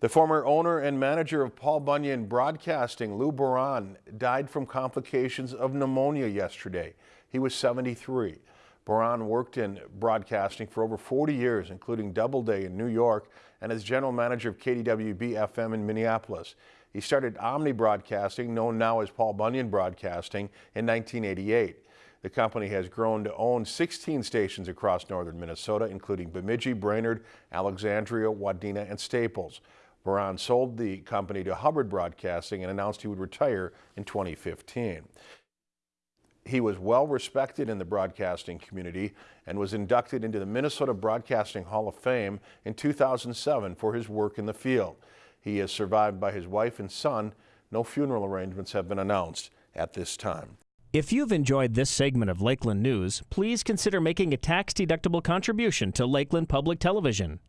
The former owner and manager of Paul Bunyan Broadcasting, Lou Buron, died from complications of pneumonia yesterday. He was 73. Buron worked in broadcasting for over 40 years, including Doubleday in New York and as general manager of KDWB FM in Minneapolis. He started Omni Broadcasting, known now as Paul Bunyan Broadcasting, in 1988. The company has grown to own 16 stations across northern Minnesota, including Bemidji, Brainerd, Alexandria, Wadena, and Staples. Buron sold the company to Hubbard Broadcasting and announced he would retire in 2015. He was well respected in the broadcasting community and was inducted into the Minnesota Broadcasting Hall of Fame in 2007 for his work in the field. He is survived by his wife and son. No funeral arrangements have been announced at this time. If you've enjoyed this segment of Lakeland News, please consider making a tax-deductible contribution to Lakeland Public Television.